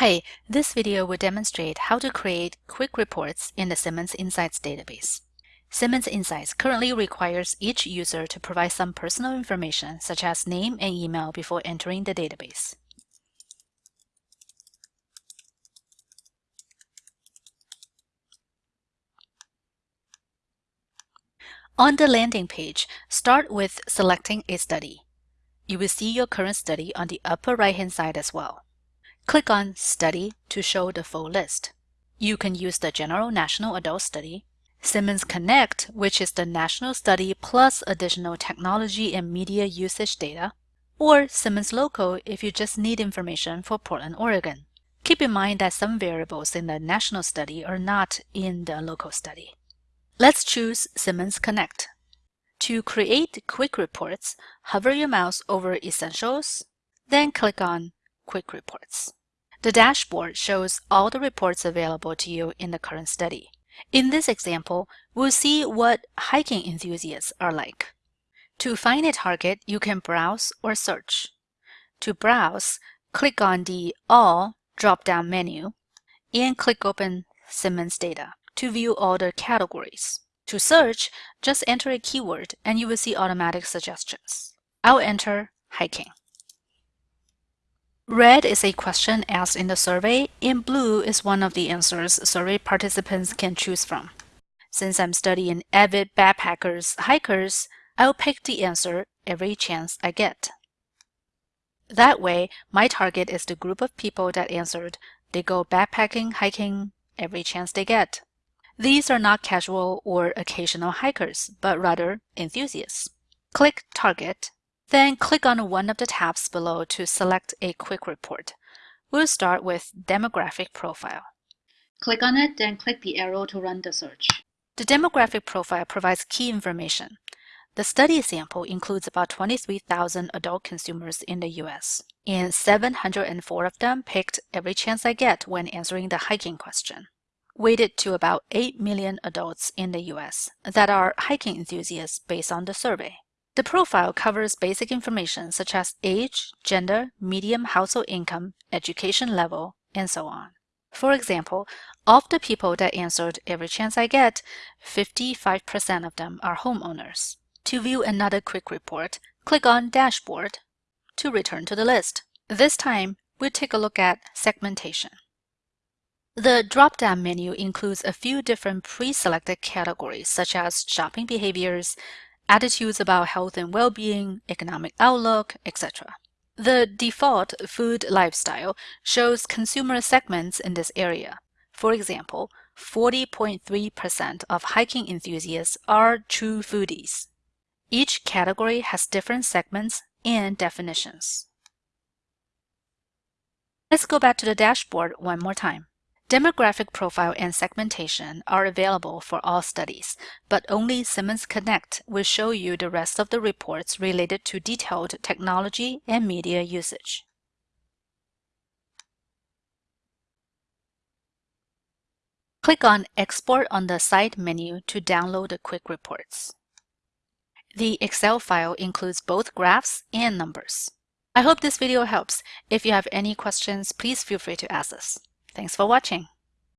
Hi, this video will demonstrate how to create quick reports in the Simmons Insights database. Simmons Insights currently requires each user to provide some personal information such as name and email before entering the database. On the landing page, start with selecting a study. You will see your current study on the upper right-hand side as well. Click on Study to show the full list. You can use the General National Adult Study, Simmons Connect, which is the national study plus additional technology and media usage data, or Simmons Local if you just need information for Portland, Oregon. Keep in mind that some variables in the national study are not in the local study. Let's choose Simmons Connect. To create quick reports, hover your mouse over Essentials, then click on Quick Reports. The dashboard shows all the reports available to you in the current study. In this example, we'll see what hiking enthusiasts are like. To find a target, you can browse or search. To browse, click on the All drop-down menu and click open Simmons Data to view all the categories. To search, just enter a keyword and you will see automatic suggestions. I'll enter hiking. Red is a question asked in the survey, and blue is one of the answers survey participants can choose from. Since I'm studying avid backpackers hikers, I'll pick the answer every chance I get. That way, my target is the group of people that answered they go backpacking, hiking every chance they get. These are not casual or occasional hikers, but rather enthusiasts. Click Target then click on one of the tabs below to select a quick report. We'll start with Demographic Profile. Click on it, then click the arrow to run the search. The demographic profile provides key information. The study sample includes about 23,000 adult consumers in the US, and 704 of them picked every chance I get when answering the hiking question. Weighted to about 8 million adults in the US that are hiking enthusiasts based on the survey. The profile covers basic information such as age, gender, medium household income, education level, and so on. For example, of the people that answered every chance I get, 55% of them are homeowners. To view another quick report, click on Dashboard to return to the list. This time, we'll take a look at segmentation. The drop-down menu includes a few different pre-selected categories such as shopping behaviors, attitudes about health and well-being, economic outlook, etc. The default food lifestyle shows consumer segments in this area. For example, 40.3% of hiking enthusiasts are true foodies. Each category has different segments and definitions. Let's go back to the dashboard one more time. Demographic profile and segmentation are available for all studies, but only Simmons Connect will show you the rest of the reports related to detailed technology and media usage. Click on Export on the Side menu to download the quick reports. The Excel file includes both graphs and numbers. I hope this video helps. If you have any questions, please feel free to ask us. Thanks for watching.